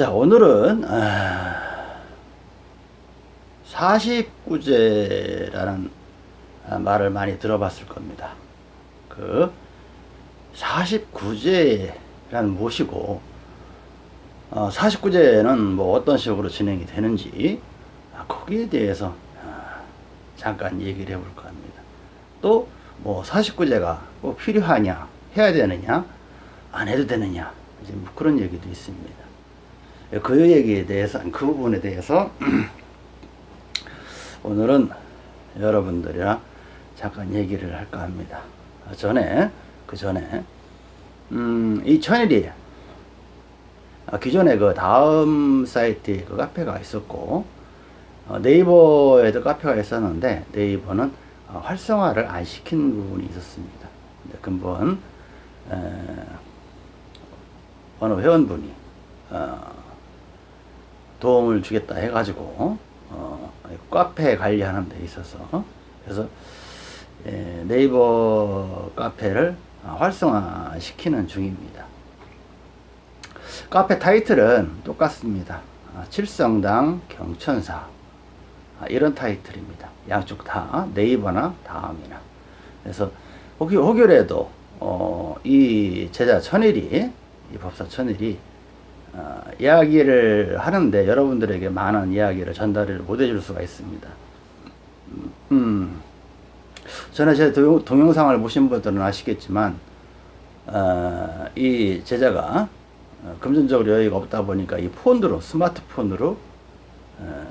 자 오늘은 아, 49제라는 아, 말을 많이 들어봤을 겁니다. 그 49제란 무엇이고 어, 49제는 뭐 어떤 식으로 진행이 되는지 아, 거기에 대해서 아, 잠깐 얘기를 해볼까 합니다. 또 뭐 49제가 꼭 필요하냐 해야 되느냐 안 해도 되느냐 이제 뭐 그런 얘기도 있습니다. 그 얘기에 대해서 그 부분에 대해서 오늘은 여러분들이랑 잠깐 얘기를 할까 합니다. 아, 전에 그 전에 음, 이 천일이 아, 기존에 그 다음 사이트에 그 카페가 있었고 어, 네이버에도 카페가 있었는데 네이버는 어, 활성화를 안 시킨 부분이 있었습니다. 근본 에, 어느 회원분이 어, 도움을 주겠다 해가지고 어, 카페 관리하는 데 있어서 그래서 예, 네이버 카페를 활성화 시키는 중입니다. 카페 타이틀은 똑같습니다. 아, 칠성당 경천사 아, 이런 타이틀입니다. 양쪽 다 네이버나 다음이나 그래서 혹, 혹여라도 어, 이 제자 천일이 이 법사 천일이 어, 이야기를 하는데 여러분들에게 많은 이야기를 전달을 못 해줄 수가 있습니다. 음, 전에 제 동영, 상을 보신 분들은 아시겠지만 어, 이 제자가 어, 금전적으로 여유가 없다 보니까 이 폰으로 스마트폰으로 어,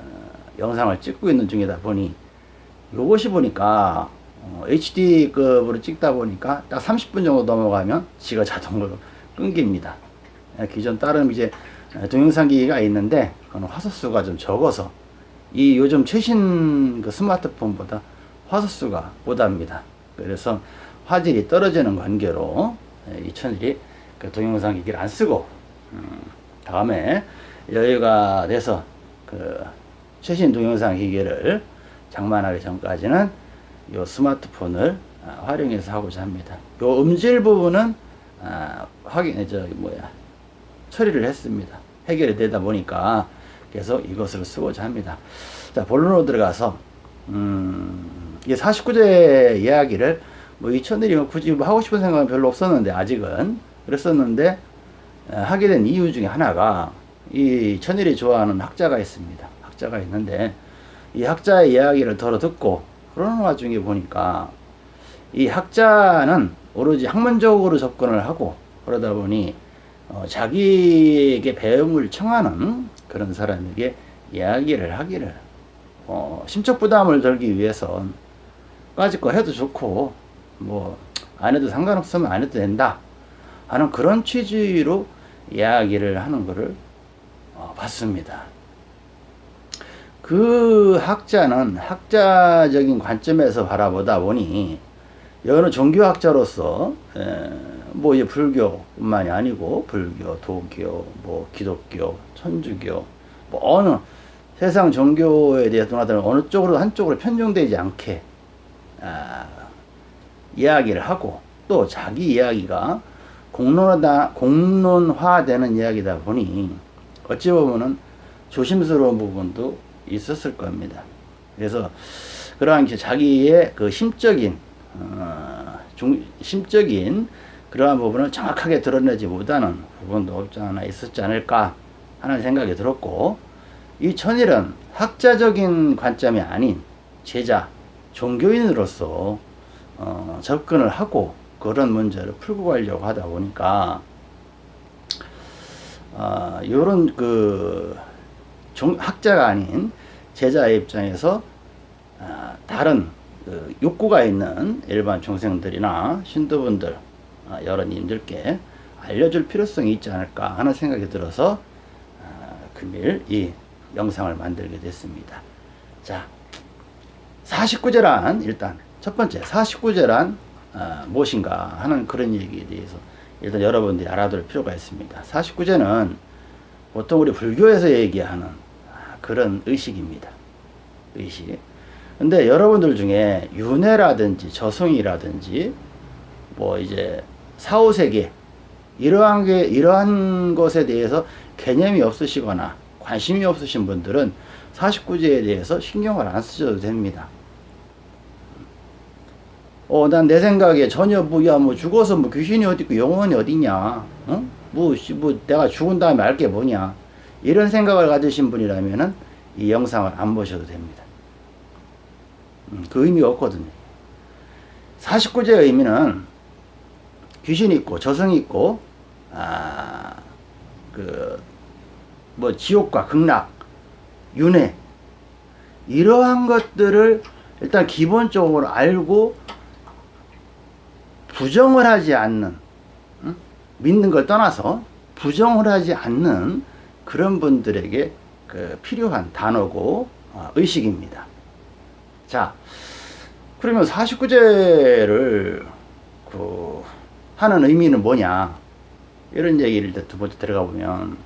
영상을 찍고 있는 중이다 보니 요것이 보니까 어, HD급으로 찍다 보니까 딱 30분 정도 넘어가면 지가 자동으로 끊깁니다. 예, 기존 다른 이제 동영상 기기가 있는데 그건 화소수가 좀 적어서 이 요즘 최신 그 스마트폰보다 화소수가 보답니다. 그래서 화질이 떨어지는 관계로 예, 이 천일이 그 동영상 기기를 안 쓰고 음, 다음에 여유가 돼서 그 최신 동영상 기기를 장만하기 전까지는 요 스마트폰을 아, 활용해서 하고자 합니다. 요 음질 부분은 아, 확인 저 뭐야 처리를 했습니다. 해결이 되다 보니까 계속 이것을 쓰고자 합니다. 자 본론으로 들어가서 음, 이 49제 이야기를 뭐 이천들이 굳이 뭐 하고 싶은 생각은 별로 없었는데 아직은 그랬었는데 하게 된 이유 중에 하나가 이 천일이 좋아하는 학자가 있습니다. 학자가 있는데 이 학자의 이야기를 들어 듣고 그러는 와중에 보니까 이 학자는 오로지 학문적으로 접근을 하고 그러다 보니 어, 자기에게 배움을 청하는 그런 사람에게 이야기를 하기를 어, 심적 부담을 덜기 위해선 까짓 거 해도 좋고 뭐 안 해도 상관없으면 안 해도 된다 하는 그런 취지로 이야기를 하는 것을 어, 봤습니다. 그 학자는 학자적인 관점에서 바라보다 보니 여느 종교학자로서 에, 뭐 이제 불교뿐만이 아니고 불교, 도교, 뭐 기독교, 천주교 뭐 어느 세상 종교에 대해서 누나들은 어느 쪽으로 한쪽으로 편중되지 않게 아, 이야기를 하고 또 자기 이야기가 공론화다, 공론화되는 이야기다 보니 어찌 보면은 조심스러운 부분도 있었을 겁니다. 그래서 그러한 자기의 그 심적인 어, 중, 심적인 그러한 부분을 정확하게 드러내지 못하는 부분도 없지 않아 있었지 않을까 하는 생각이 들었고 이 천일은 학자적인 관점이 아닌 제자, 종교인으로서 어, 접근을 하고 그런 문제를 풀고 가려고 하다 보니까 어, 이런 그 종, 학자가 아닌 제자의 입장에서 어, 다른 그 욕구가 있는 일반 중생들이나 신도분들 어, 여러님들께 알려줄 필요성이 있지 않을까 하는 생각이 들어서 어, 금일 이 영상을 만들게 됐습니다. 자, 49제란 일단 첫 번째 49제란 어, 무엇인가 하는 그런 얘기에 대해서 일단 여러분들이 알아둘 필요가 있습니다. 49제는 보통 우리 불교에서 얘기하는 그런 의식입니다. 의식. 근데 여러분들 중에 윤회라든지 저승이라든지 뭐 이제 사후세계 이러한 게 이러한 것에 대해서 개념이 없으시거나 관심이 없으신 분들은 49제에 대해서 신경을 안 쓰셔도 됩니다. 어, 난 내 생각에 전혀 뭐, 야, 뭐, 죽어서 뭐, 귀신이 어디 있고, 영혼이 어디냐, 어? 뭐, 씨, 뭐, 내가 죽은 다음에 알게 뭐냐. 이런 생각을 가지신 분이라면은, 이 영상을 안 보셔도 됩니다. 음, 그 의미가 없거든요. 49제의 의미는, 귀신이 있고, 저승이 있고, 아, 그, 뭐, 지옥과 극락, 윤회, 이러한 것들을 일단 기본적으로 알고 부정을 하지 않는 응? 믿는 걸 떠나서 부정을 하지 않는 그런 분들에게 그 필요한 단어고 어, 의식입니다. 자, 그러면 49제를 그 하는 의미는 뭐냐? 이런 얘기를 두 번째 들어가 보면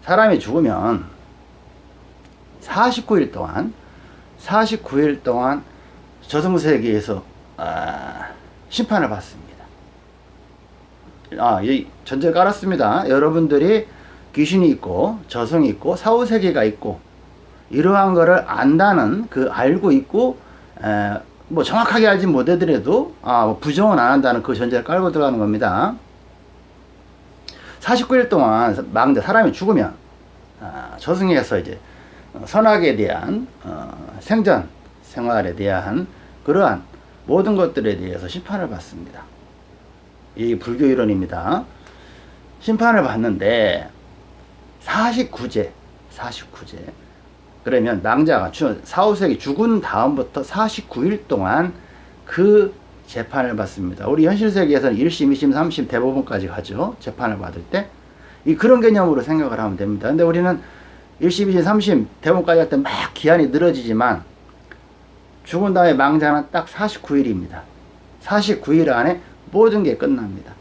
사람이 죽으면 49일 동안 49일 동안 저승세계에서 아, 심판을 받습니다. 아, 이 전제 깔았습니다. 여러분들이 귀신이 있고 저승이 있고 사후세계가 있고 이러한 거를 안다는 그 알고 있고 에, 뭐 정확하게 알지 못하더라도 아, 뭐 부정은 안 한다는 그 전제를 깔고 들어가는 겁니다. 49일 동안 망자 사람이 죽으면 아, 저승에서 이제 선악에 대한 어, 생전 생활에 대한 그러한 모든 것들에 대해서 심판을 받습니다. 이 불교 이론입니다. 심판을 받는데 49제, 49제. 그러면 낭자가 4, 5세기 죽은 다음부터 49일 동안 그 재판을 받습니다. 우리 현실 세계에서는 1심, 2심, 3심 대법원까지 가죠. 재판을 받을 때. 이 그런 개념으로 생각을 하면 됩니다. 근데 우리는 1심, 2심, 3심 대법원까지 할 때 막 기한이 늘어지지만 죽은 다음에 망자는 딱 49일입니다. 49일 안에 모든 게 끝납니다.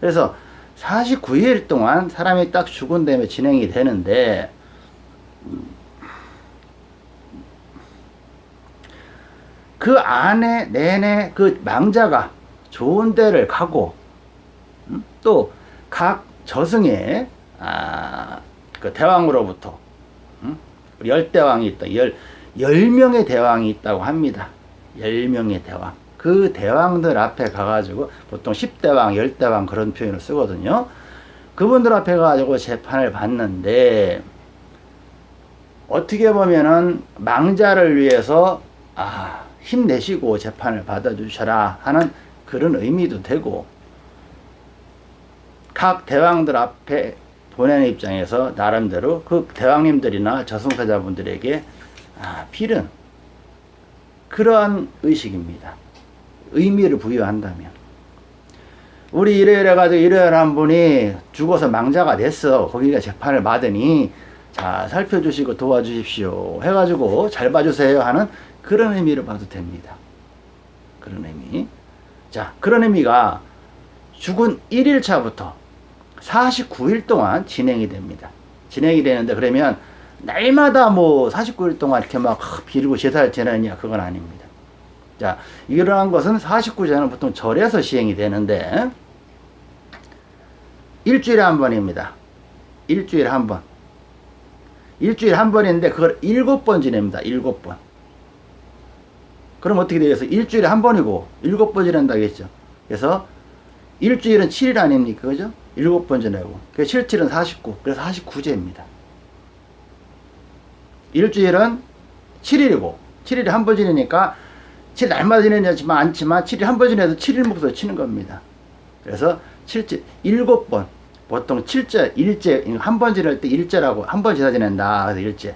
그래서 49일 동안 사람이 딱 죽은 다음에 진행이 되는데 그 안에 내내 그 망자가 좋은 데를 가고 음? 또각 저승에 아, 그 대왕으로부터 음? 열대왕이 있다. 열 10명의 대왕이 있다고 합니다. 10명의 대왕. 그 대왕들 앞에 가가지고 보통 10대왕, 10대왕 그런 표현을 쓰거든요. 그분들 앞에 가지고 재판을 받는데 어떻게 보면은 망자를 위해서 아, 힘내시고 재판을 받아주셔라 하는 그런 의미도 되고 각 대왕들 앞에 보내는 입장에서 나름대로 그 대왕님들이나 저승사자분들에게 아, 필은 그러한 의식입니다. 의미를 부여한다면. 우리 이래이래 가지고 이래한 분이 죽어서 망자가 됐어. 거기가 재판을 받으니 자 살펴주시고 도와주십시오. 해가지고 잘 봐주세요 하는 그런 의미를 봐도 됩니다. 그런 의미. 자 그런 의미가 죽은 1일차부터 49일 동안 진행이 됩니다. 진행이 되는데 그러면 날마다 뭐 49일 동안 이렇게 막 비리고 제사를 지내느냐 그건 아닙니다. 자 이러한 것은 49제는 보통 절에서 시행이 되는데 일주일에 한 번입니다. 일주일에 한 번. 일주일에 한 번인데 그걸 일곱 번 지냅니다. 일곱 번. 그럼 어떻게 되겠어? 일주일에 한 번이고 일곱 번 지낸다겠죠. 그래서 일주일은 7일 아닙니까? 그죠? 일곱 번 지내고. 그래서 7, 7은 49. 그래서 49제입니다. 일주일은 7일이고 7일에 한 번 지내니까 7일 날마다 지내지만 않지만 7일 한 번 지내도 7일 목소 치는 겁니다. 그래서 7째 7번 보통 7째 일제 한 번 지낼 때 일제라고 한 번 지나 지낸다. 그래서 일제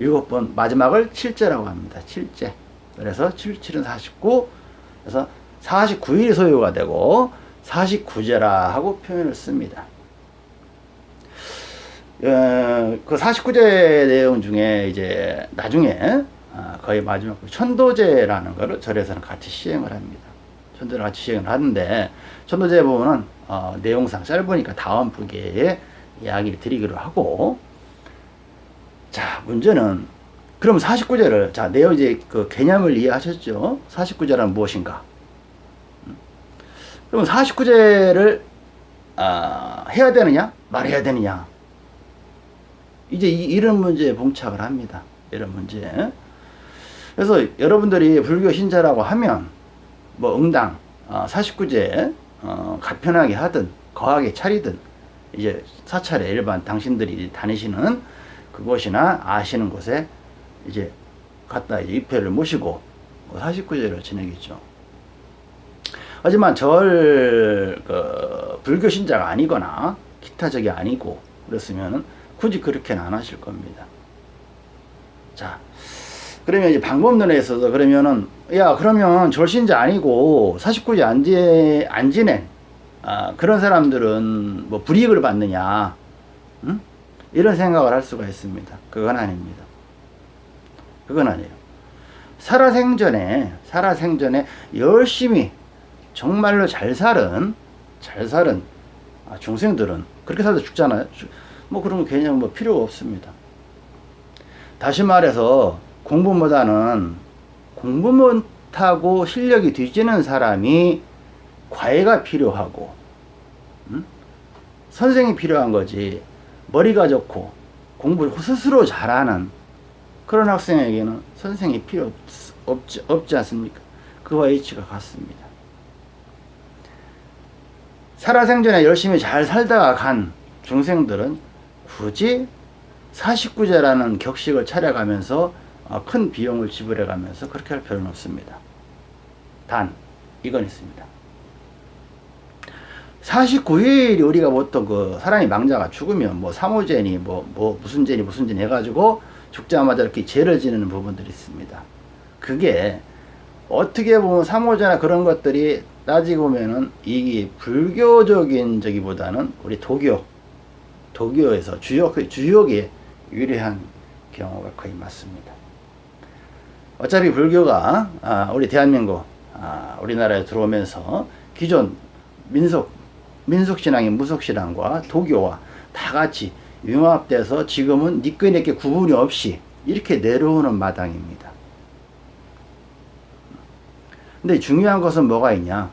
7번 마지막을 7제라고 합니다. 7제 그래서 7, 7은 49 그래서 49일이 소요가 되고 49제라 하고 표현을 씁니다. 어, 그 49제 내용 중에 이제 나중에 어, 거의 마지막 천도제라는 것을 절에서는 같이 시행을 합니다. 천도를 같이 시행을 하는데 천도제 부분은 어, 내용상 짧으니까 다음 부기에 이야기를 드리기로 하고 자 문제는 그럼 49제를 자 내용 이제 그 개념을 이해하셨죠? 49제란 무엇인가? 음? 그럼 49제를 아, 해야 되느냐 말해야 되느냐 이제 이, 이런 문제에 봉착을 합니다. 이런 문제. 그래서 여러분들이 불교 신자라고 하면 뭐 응당 어, 49제 어, 가편하게 하든 거하게 차리든 이제 사찰에 일반 당신들이 다니시는 그곳이나 아시는 곳에 이제 갔다 이제 입회를 모시고 49제를 지내겠죠. 하지만 절, 그, 불교 신자가 아니거나 기타적이 아니고 그랬으면 굳이 그렇게는 안 하실 겁니다. 자, 그러면 이제 방법론에 있어서 그러면은 야 그러면 절신자 아니고 49제 안, 지, 안 지낸 아, 그런 사람들은 뭐 불이익을 받느냐 응? 이런 생각을 할 수가 있습니다. 그건 아닙니다. 그건 아니에요. 살아생전에 살아생전에 열심히 정말로 잘 살은 잘 살은 아, 중생들은 그렇게 살다 죽잖아요. 뭐거 개념 뭐 필요 없습니다. 다시 말해서 공부보다는 공부 못하고 실력이 뒤지는 사람이 과외가 필요하고 음? 선생이 필요한 거지 머리가 좋고 공부 스스로 잘하는 그런 학생에게는 선생이 필요 없, 없지, 없지 않습니까? 그와 이치가 같습니다. 살아생전에 열심히 잘 살다가 간 중생들은 굳이 49제라는 격식을 차려가면서 어, 큰 비용을 지불해 가면서 그렇게 할 필요는 없습니다. 단, 이건 있습니다. 49일 우리가 보통 그 사람이 망자가 죽으면 뭐 사모제니 뭐, 뭐 무슨 제니 무슨 제니 해가지고 죽자마자 이렇게 죄를 지내는 부분들이 있습니다. 그게 어떻게 보면 사모제나 그런 것들이 따지고 보면은 이게 불교적인 저기보다는 우리 도교 도교에서 주역 주역에 유리한 경우가 거의 맞습니다. 어차피 불교가 아, 우리 대한민국 아, 우리나라에 들어오면서 기존 민속 민속신앙인 무속신앙과 도교와 다 같이 융합돼서 지금은 니꺼니께 구분이 없이 이렇게 내려오는 마당입니다. 근데 중요한 것은 뭐가 있냐?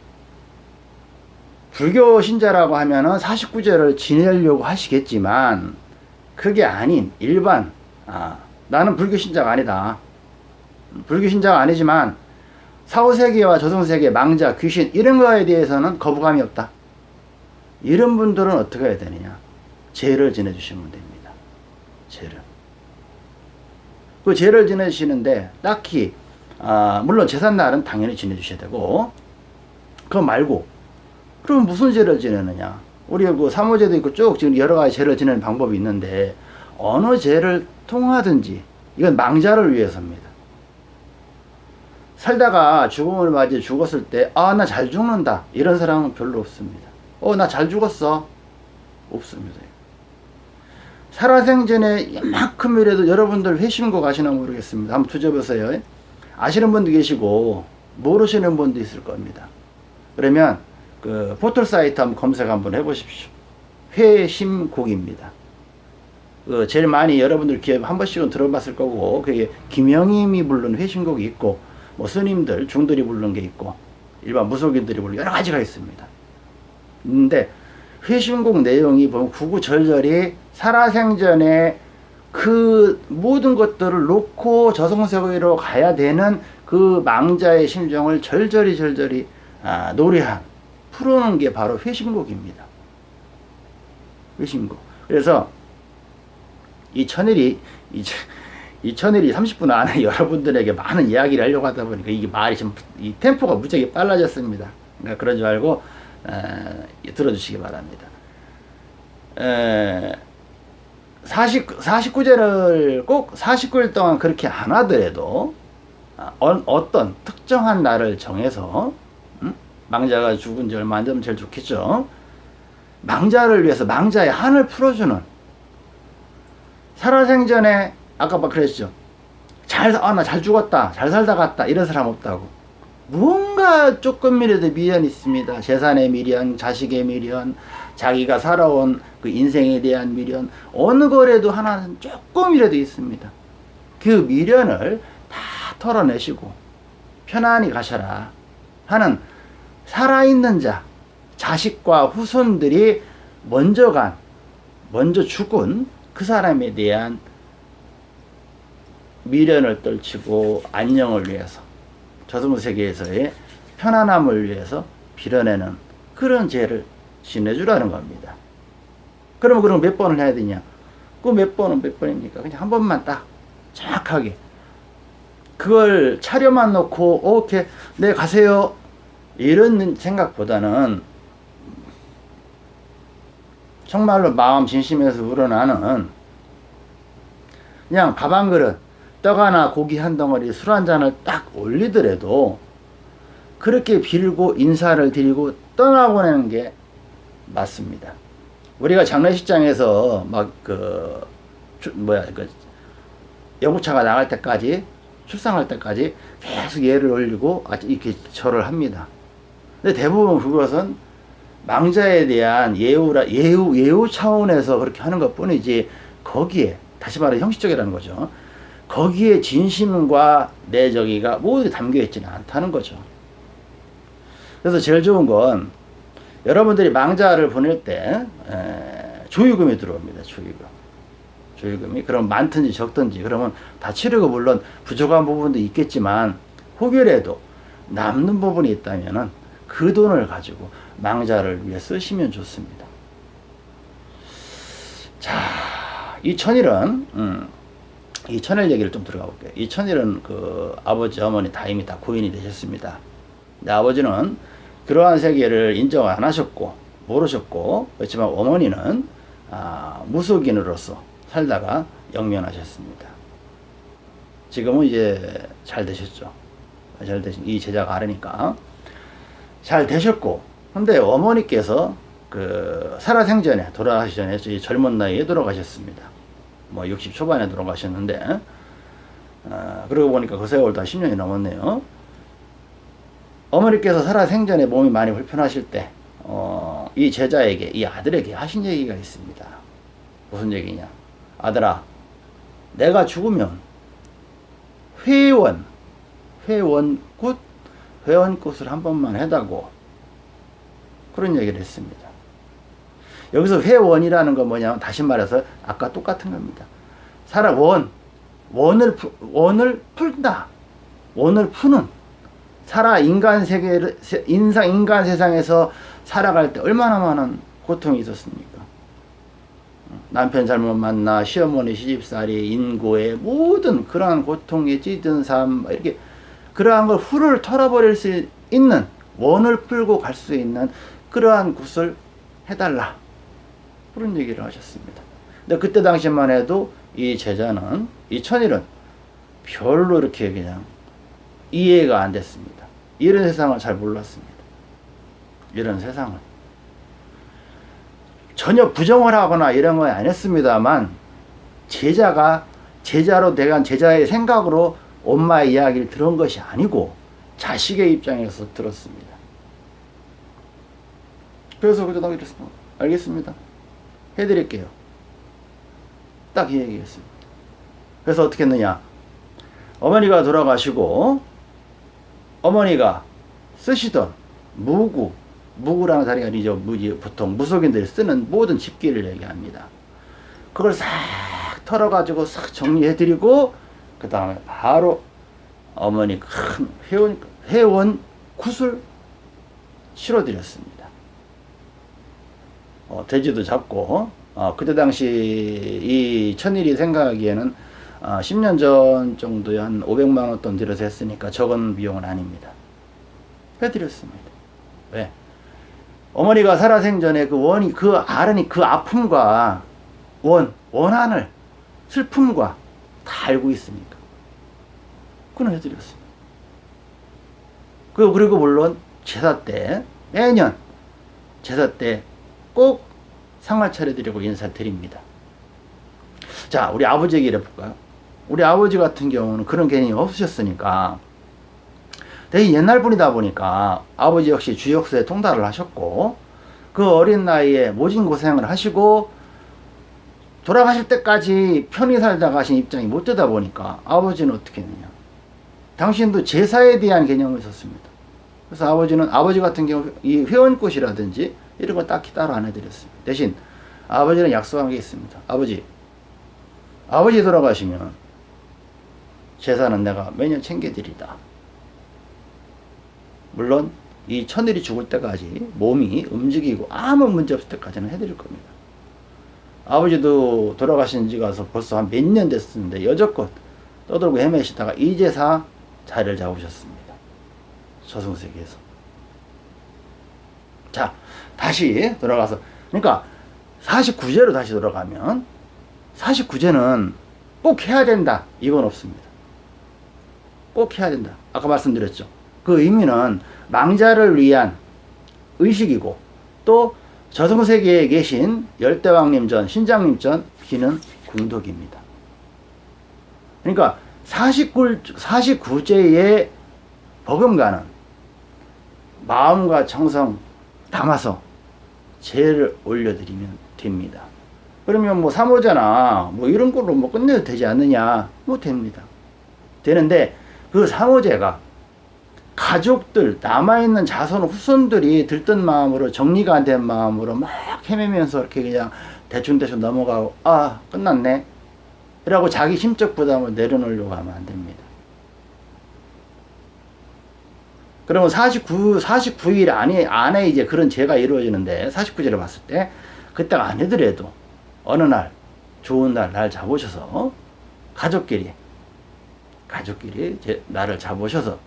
불교 신자라고 하면은 49제를 지내려고 하시겠지만 그게 아닌 일반 아, 나는 불교 신자가 아니다. 불교 신자가 아니지만 사후세계와 저승세계, 망자, 귀신 이런 거에 대해서는 거부감이 없다. 이런 분들은 어떻게 해야 되느냐? 죄를 지내주시면 됩니다. 죄를. 그 죄를 지내주시는데 딱히 아, 물론 제삿날은 당연히 지내주셔야 되고 그거 말고 그럼 무슨 죄를 지내느냐? 우리 그 사모제도 있고 쭉 지금 여러 가지 죄를 지내는 방법이 있는데 어느 죄를 통하든지 이건 망자를 위해서입니다. 살다가 죽음을 맞이 죽었을 때 아 나 잘 죽는다. 이런 사람은 별로 없습니다. 어 나 잘 죽었어. 없습니다 살아생전에 이만큼이라도 여러분들 회심고 가시나 모르겠습니다 한번 투져보세요 아시는 분도 계시고 모르시는 분도 있을 겁니다. 그러면 그 포털 사이트 한번 검색 한번 해보십시오. 회심곡입니다. 그 제일 많이 여러분들 기회 한 번씩은 들어봤을 거고 그게 김영임이 부른 회심곡이 있고 뭐 스님들 중들이 부른 게 있고 일반 무속인들이 부른 여러 가지가 있습니다. 근데 회심곡 내용이 보면 구구절절히 살아생전에 그 모든 것들을 놓고 저승세계로 가야 되는 그 망자의 심정을 절절히 절절히 아, 노래한 풀어놓은 게 바로 회심곡입니다. 회심곡. 그래서 이 천일이 이, 이 천일이 30분 안에 여러분들에게 많은 이야기를 하려고 하다 보니까 이게 말이 좀이 템포가 무지하게 빨라졌습니다. 그러니까 줄 알고 에, 들어주시기 바랍니다. 에, 40, 49제를 꼭 49일 동안 그렇게 안 하더라도 어, 어떤 특정한 날을 정해서 음? 망자가 죽은 지 얼마 안 되면 제일 좋겠죠. 망자를 위해서 망자의 한을 풀어주는 살아생전에 아까 막 그랬죠. 잘, 아, 나 잘 죽었다. 잘 살다 갔다. 이런 사람 없다고. 뭔가 조금이라도 미련이 있습니다. 재산의 미련, 자식의 미련, 자기가 살아온 그 인생에 대한 미련 어느 거라도 하나는 조금이라도 있습니다. 그 미련을 다 털어내시고 편안히 가셔라 하는 살아있는 자 자식과 후손들이 먼저 간, 먼저 죽은 그 사람에 대한 미련을 떨치고 안녕을 위해서 저승 세계에서의 편안함을 위해서 빌어내는 그런 죄를 지내주라는 겁니다. 그러면 그럼 몇 번을 해야 되냐? 그 몇 번은 몇 번입니까? 그냥 한 번만 딱 정확하게 그걸 차려만 놓고 오케이 네 가세요 이런 생각보다는 정말로 마음 진심에서 우러나는 그냥 밥 한 그릇 떡 하나 고기 한 덩어리 술 한 잔을 딱 올리더라도 그렇게 빌고 인사를 드리고 떠나보내는 게 맞습니다. 우리가 장례식장에서 막 그 뭐야 그 영구차가 나갈 때까지 출상할 때까지 계속 예를 올리고 이렇게 절을 합니다. 근데 대부분 그것은 망자에 대한 예우라 예우 예우 차원에서 그렇게 하는 것 뿐이지 거기에 다시 말해 형식적이라는 거죠. 거기에 진심과 내적이가 모두 담겨 있지는 않다는 거죠. 그래서 제일 좋은 건 여러분들이 망자를 보낼 때 에, 조유금이 들어옵니다. 조유금. 조유금이 그럼 많든지 적든지 그러면 다 치르고 물론 부족한 부분도 있겠지만 혹여라도 남는 부분이 있다면은 그 돈을 가지고 망자를 위해 쓰시면 좋습니다. 자, 이 천일은 음, 이 천일 얘기를 좀 들어가 볼게요. 이 천일은 그 아버지 어머니 다 이미 다 고인이 되셨습니다. 아버지는 그러한 세계를 인정 안 하셨고 모르셨고 그렇지만 어머니는 아, 무속인으로서 살다가 영면하셨습니다. 지금은 이제 잘 되셨죠. 잘 되신 이 제자가 알으니까 잘 되셨고 근데 어머니께서 그 살아생전에 돌아가시 전에 젊은 나이에 돌아가셨습니다. 뭐 60 초반에 돌아가셨는데 어, 그러고 보니까 그 세월도 한 10년이 넘었네요. 어머니께서 살아생전에 몸이 많이 불편하실 때, 어, 이 제자에게, 이 아들에게 하신 얘기가 있습니다. 무슨 얘기냐? 아들아, 내가 죽으면 회원, 회원굿, 회원굿을 한 번만 해다고 그런 얘기를 했습니다. 여기서 회원이라는 건 뭐냐면 다시 말해서 아까 똑같은 겁니다. 살아 원, 원을 원을 풀다, 원을 푸는 살아 인간 세계를 인상 인간 세상에서 살아갈 때 얼마나 많은 고통이 있었습니까? 남편 잘못 만나 시어머니 시집살이 인고의 모든 그러한 고통에 찌든 삶 이렇게 그러한 걸 후를 털어버릴 수 있는 원을 풀고 갈 수 있는 그러한 곳을 해달라 그런 얘기를 하셨습니다. 근데 그때 당시만 해도 이 제자는 이 천일은 별로 이렇게 그냥 이해가 안 됐습니다. 이런 세상을 잘 몰랐습니다. 이런 세상을. 전혀 부정을 하거나 이런 건 안 했습니다만 제자가 제자로 대한 제자의 생각으로 엄마의 이야기를 들은 것이 아니고 자식의 입장에서 들었습니다. 그래서 그저 나 이랬습니다. 알겠습니다. 해드릴게요. 딱 이 얘기했습니다. 그래서 어떻게 했느냐. 어머니가 돌아가시고 어머니가 쓰시던 무구, 무구라는 자리가 아니죠. 무지, 보통 무속인들이 쓰는 모든 집기를 얘기합니다. 그걸 싹 털어가지고 싹 정리해드리고, 그 다음에 바로 어머니 큰 회원, 회원 굿을 실어드렸습니다. 어, 돼지도 잡고, 어, 그때 당시 이 천일이 생각하기에는 어, 10년 전 정도에 한 500만 원 돈 들여서 했으니까 적은 비용은 아닙니다. 해드렸습니다. 왜? 어머니가 살아생전에 그 원이, 그 아른이 그 아픔과 원, 원한을, 슬픔과 다 알고 있으니까. 그건 해드렸습니다. 그, 그리고 물론 제사 때, 매년 제사 때 꼭 상을 차려드리고 인사드립니다. 자, 우리 아버지 얘기를 해볼까요? 우리 아버지 같은 경우는 그런 개념이 없으셨으니까 되게 옛날 분이다 보니까 아버지 역시 주역사에 통달을 하셨고 그 어린 나이에 모진 고생을 하시고 돌아가실 때까지 편히 살다 가신 입장이 못 되다 보니까 아버지는 어떻게 했느냐 당신도 제사에 대한 개념이 있었습니다 그래서 아버지는 아버지 같은 경우 이 회원꽃이라든지 이런 거 딱히 따로 안 해드렸습니다. 대신 아버지는 약속한 게 있습니다. 아버지, 아버지 돌아가시면 재산은 내가 매년 챙겨드리다. 물론 이 천일이 죽을 때까지 몸이 움직이고 아무 문제 없을 때까지는 해드릴 겁니다. 아버지도 돌아가신 지가 서 벌써 한 몇 년 됐었는데 여적껏 떠들고 헤매시다가 이제사 자리를 잡으셨습니다. 저승세계에서. 자, 다시 돌아가서 그러니까 49제로 다시 돌아가면 49제는 꼭 해야 된다. 이건 없습니다. 꼭 해야 된다. 아까 말씀드렸죠. 그 의미는 망자를 위한 의식이고 또 저승세계에 계신 열대왕님전, 신장님전 비는 궁덕입니다. 그러니까 49, 49제의 버금가는 마음과 정성 담아서 제를 올려드리면 됩니다. 그러면 뭐 사모제나 뭐 이런 걸로 뭐 끝내도 되지 않느냐? 뭐 됩니다. 되는데 그 사모제가 가족들 남아있는 자손 후손들이 들뜬 마음으로 정리가 안 된 마음으로 막 헤매면서 이렇게 그냥 대충대충 넘어가고 아 끝났네 라고 자기 심적 부담을 내려놓으려고 하면 안 됩니다. 그러면 49, 49일 안에, 안에 이제 그런 죄가 이루어지는데 49제를 봤을 때 그때가 아니더라도 어느 날 좋은 날 날 잡으셔서 가족끼리 가족끼리 제, 나를 잡으셔서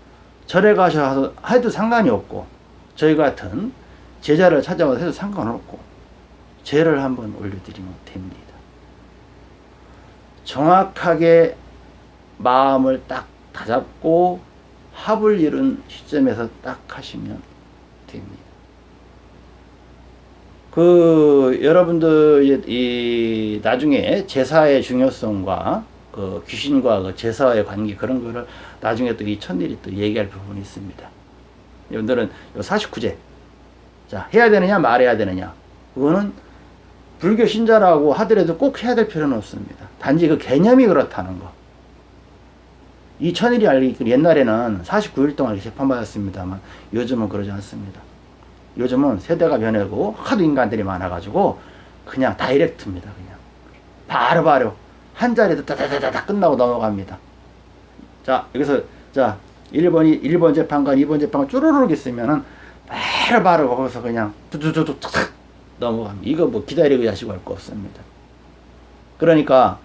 절에 가셔서 해도 상관이 없고 저희 같은 제자를 찾아와서 해도 상관없고 죄를 한번 올려드리면 됩니다. 정확하게 마음을 딱 다잡고 합을 이룬 시점에서 딱 하시면 됩니다. 그 여러분들 이 나중에 제사의 중요성과 그 귀신과 그 제사의 관계 그런 거를 나중에 또 이 천일이 또 얘기할 부분이 있습니다. 여러분들은 요 49제 자 해야 되느냐 말해야 되느냐 그거는 불교 신자라고 하더라도 꼭 해야 될 필요는 없습니다. 단지 그 개념이 그렇다는 거. 이 천일이 알기 옛날에는 49일 동안 재판받았습니다만 요즘은 그러지 않습니다. 요즘은 세대가 변하고 하도 인간들이 많아가지고 그냥 다이렉트입니다. 그냥 바로바로 한 자리에서 다다다다 끝나고 넘어갑니다. 자 여기서 자 1번이 1번 재판관 2번 재판관 쭈루룩 있으면은 바로바로 거기서 그냥 두두두두 탁 넘어갑니다. 이거 뭐 기다리고 하시고 할 거 없습니다. 그러니까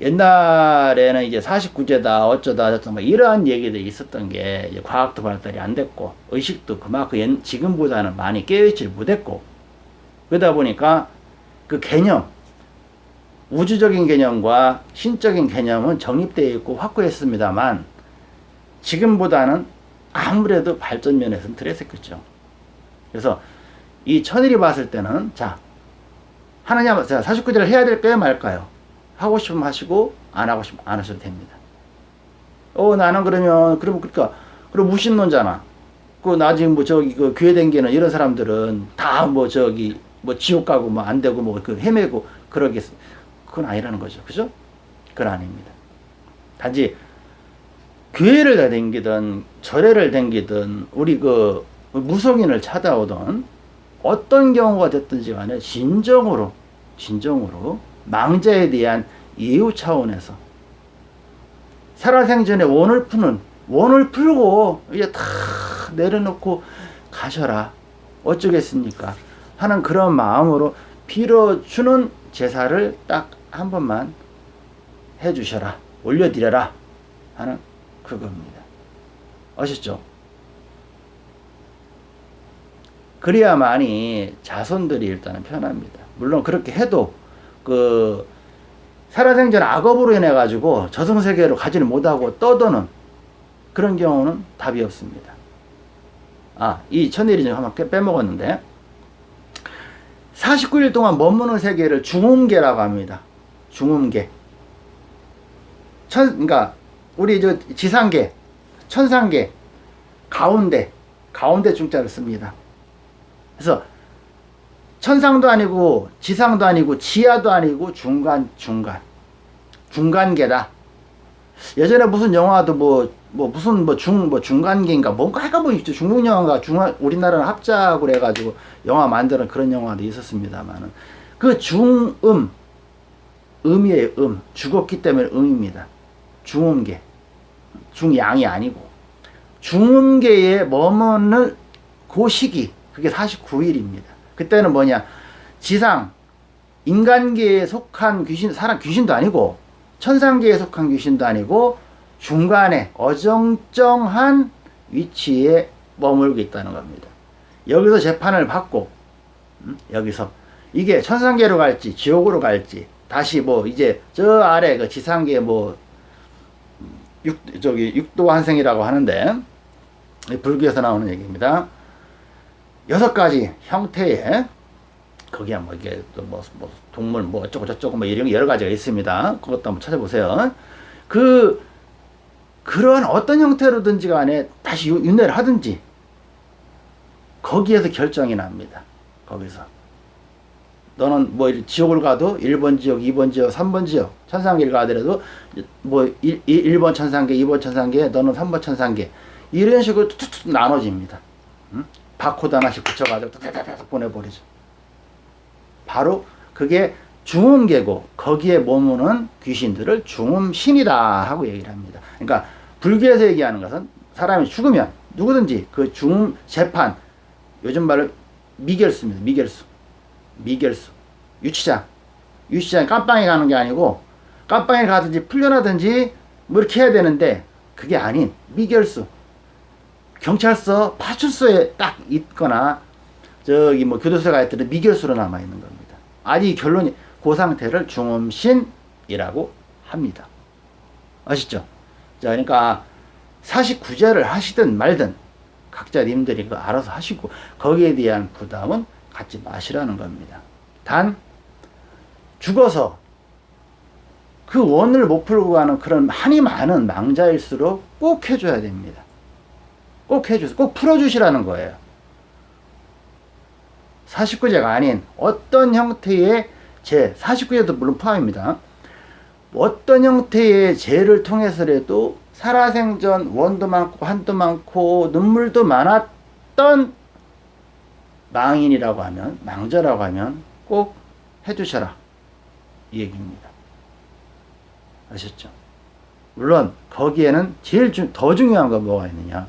옛날에는 이제 49제다 어쩌다 뭐 이러한 얘기들이 있었던 게 과학도 발달이 안 됐고 의식도 그만큼 지금보다는 많이 깨어있지 못했고 그러다 보니까 그 개념 우주적인 개념과 신적인 개념은 정립되어 있고 확고했습니다만 지금보다는 아무래도 발전 면에서는 덜했었겠죠. 그래서 이 천일이 봤을 때는 자 하느냐 자 49제를 해야 될까요 말까요? 하고 싶으면 하시고 안 하고 싶으면 안 하셔도 됩니다. 어 나는 그러면 그러면 그러니까 그럼 무신론자나 그 나중에 뭐 저기 그 교회 댕기는 이런 사람들은 다 뭐 저기 뭐 지옥 가고 뭐 안 되고 뭐 그 헤매고 그러겠 그건 아니라는 거죠. 그죠? 그건 아닙니다. 단지 교회를 댕기든 절에를 댕기든 우리 그 무속인을 찾아오던 어떤 경우가 됐든지 간에 진정으로 진정으로 망자에 대한 예우 차원에서 살아생전에 원을 푸는 원을 풀고 이제 다 내려놓고 가셔라 어쩌겠습니까 하는 그런 마음으로 빌어주는 제사를 딱 한 번만 해주셔라 올려드려라 하는 그겁니다 아셨죠? 그래야만이 자손들이 일단은 편합니다 물론 그렇게 해도 그 살아생전 악업으로 인해 가지고 저승세계로 가지를 못하고 떠도는 그런 경우는 답이 없습니다. 아, 이 천일이 좀 한번 빼먹었는데 49일 동안 머무는 세계를 중음계라고 합니다. 중음계. 천, 그러니까 우리 저 지상계, 천상계, 가운데, 가운데 중자를 씁니다. 그래서 천상도 아니고 지상도 아니고 지하도 아니고 중간 중간 중간계다 예전에 무슨 영화도 뭐, 뭐 무슨 뭐 중, 뭐 중간기인가 뭔가 해가 뭐 있죠. 중국 영화가 중화, 우리나라는 합작으로 해가지고 영화 만드는 그런 영화도 있었습니다만은 그 중음, 음이에요, 음. 죽었기 때문에 음입니다. 중음계. 중양이 아니고. 중음계에 머무는 그 시기, 그게 49일입니다. 그때는 뭐냐, 지상, 인간계에 속한 귀신, 사람 귀신도 아니고, 천상계에 속한 귀신도 아니고, 중간에 어정쩡한 위치에 머물고 있다는 겁니다. 여기서 재판을 받고, 음? 여기서 이게 천상계로 갈지, 지옥으로 갈지, 다시 뭐 이제 저 아래 그 지상계 뭐 육, 저기 육도 환생이라고 하는데 불교에서 나오는 얘기입니다. 여섯 가지 형태의 거기야 뭐 이게 또뭐 뭐 동물 뭐 어쩌고 저쩌고 뭐 이런 여러 가지가 있습니다. 그것도 한번 찾아보세요. 그 그런 어떤 형태로든지 간에 다시 윤회를 하든지 거기에서 결정이 납니다. 거기서 너는 뭐 지옥을 가도 1번 지역, 2번 지역, 3번 지역 천상계를 가더라도 뭐 1, 1번 천상계, 2번 천상계, 너는 3번 천상계 이런 식으로 툭툭 나눠집니다. 응? 바코드 하나씩 붙여가지고 툭툭툭 보내버리죠. 바로 그게 중음계고 거기에 머무는 귀신들을 중음신이다 하고 얘기를 합니다. 그러니까 불교에서 얘기하는 것은 사람이 죽으면 누구든지 그 중음 재판 요즘 말로 미결수입니다. 미결수. 미결수. 유치장. 유치장에 깜빵에 가는 게 아니고 깜빵에 가든지 풀려나든지 뭐 이렇게 해야 되는데 그게 아닌 미결수. 경찰서 파출소에 딱 있거나 저기 뭐 교도소에 가 있더라도 미결수로 남아 있는 겁니다. 아직 결론이 그 상태를 중음신이라고 합니다. 아시죠? 자, 그러니까 49제를 하시든 말든 각자 님들이 그거 알아서 하시고 거기에 대한 부담은 갖지 마시라는 겁니다. 단 죽어서 그 원을 못 풀고 가는 그런 한이 많은 망자일수록 꼭 해줘야 됩니다. 꼭 해주세요. 꼭 풀어주시라는 거예요. 49제가 아닌 어떤 형태의 죄, 49제도 물론 포함입니다. 어떤 형태의 죄를 통해서라도 살아생전 원도 많고 한도 많고 눈물도 많았던 망인이라고 하면 망자라고 하면 꼭 해주셔라 이 얘기입니다. 아셨죠? 물론 거기에는 제일 주, 더 중요한 건 뭐가 있느냐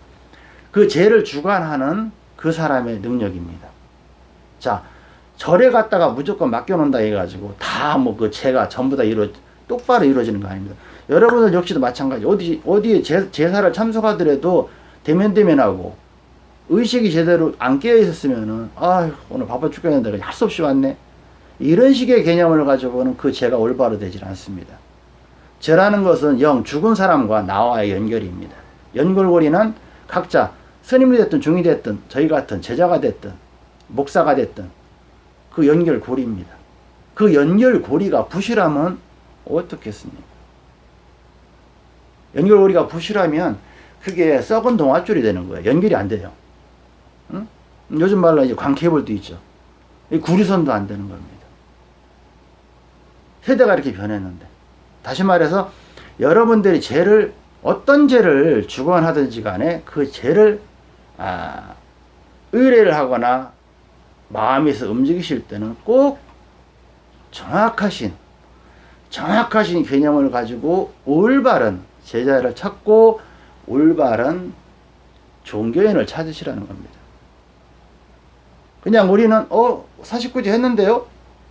그 죄를 주관하는 그 사람의 능력입니다. 자 절에 갔다가 무조건 맡겨놓는다 해가지고 다 뭐 그 죄가 전부 다 이루 똑바로 이루어지는 거 아닙니다. 여러분들 역시도 마찬가지. 어디 어디에 제, 제사를 참석하더라도 대면대면하고 의식이 제대로 안 깨어 있었으면은 아 오늘 바빠 죽겠는데 할 수 없이 왔네. 이런 식의 개념을 가지고는 그 죄가 올바로 되질 않습니다. 죄라는 것은 영 죽은 사람과 나와의 연결입니다. 연결고리는 각자 스님이 됐든 중이 됐든 저희 같은 제자가 됐든 목사가 됐든 그 연결고리입니다. 그 연결고리가 부실하면 어떻겠습니까? 연결고리가 부실하면 그게 썩은 동아줄이 되는 거예요. 연결이 안 돼요. 응? 요즘 말로 이제 광케이블도 있죠. 구리선도 안 되는 겁니다. 세대가 이렇게 변했는데. 다시 말해서 여러분들이 죄를 어떤 죄를 주관하든지 간에 그 죄를 아, 의뢰를 하거나 마음에서 움직이실 때는 꼭 정확하신 정확하신 개념을 가지고 올바른 제자를 찾고 올바른 종교인을 찾으시라는 겁니다. 그냥 우리는 어 49제 했는데요.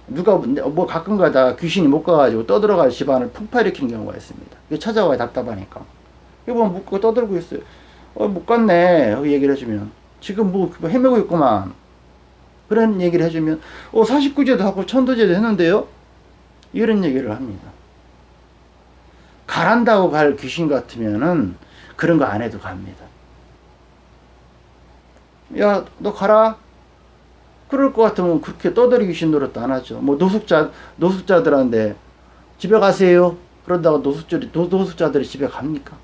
누가 뭐 가끔 가다 귀신이 못 가가지고 떠들어가 집안을 폭발일으키는 경우가 있습니다. 찾아와야 답답하니까. 뭐 묻고 떠들고 있어요. 어, 못 갔네. 얘기를 해주면. 지금 뭐 헤매고 있구만. 그런 얘기를 해주면, 어, 49제도 하고 천도제도 했는데요? 이런 얘기를 합니다. 가란다고 갈 귀신 같으면은 그런 거 안 해도 갑니다. 야, 너 가라. 그럴 것 같으면 그렇게 떠들이 귀신 노릇도 안 하죠. 뭐 노숙자, 노숙자들한테 집에 가세요. 그런다고 노숙자들이, 노숙자들이 집에 갑니까?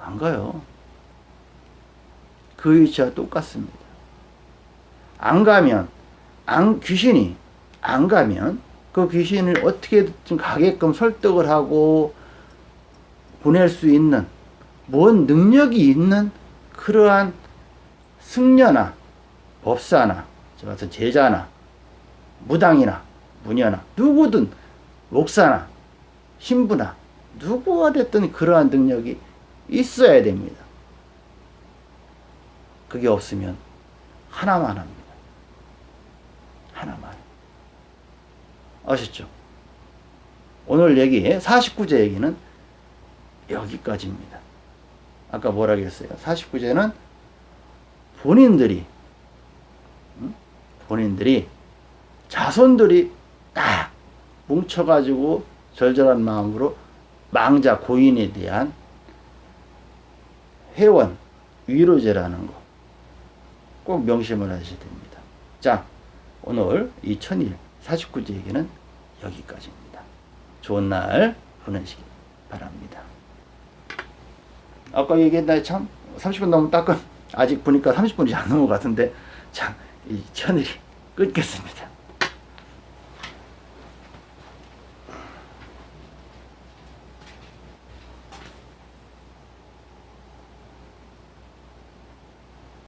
안 가요. 그 위치와 똑같습니다. 안 가면, 안, 귀신이 안 가면 그 귀신을 어떻게든 가게끔 설득을 하고 보낼 수 있는 뭔 능력이 있는 그러한 승려나 법사나 저 같은 제자나 무당이나 무녀나 누구든 목사나 신부나 누구가 됐든 그러한 능력이 있어야 됩니다. 그게 없으면 하나만 합니다. 하나만. 아셨죠? 오늘 얘기, 49제 얘기는 여기까지입니다. 아까 뭐라 그랬어요? 49제는 본인들이, 응? 본인들이, 자손들이 딱 뭉쳐가지고 절절한 마음으로 망자 고인에 대한 회원, 위로제라는 거 꼭 명심을 하셔야 됩니다. 자, 오늘 이 천일 49제 얘기는 여기까지입니다. 좋은 날 보내시기 바랍니다. 아까 얘기했나 참 30분 넘으면 따끔 아직 보니까 30분이 안 넘은 것 같은데 참 이 천일이 끊겠습니다.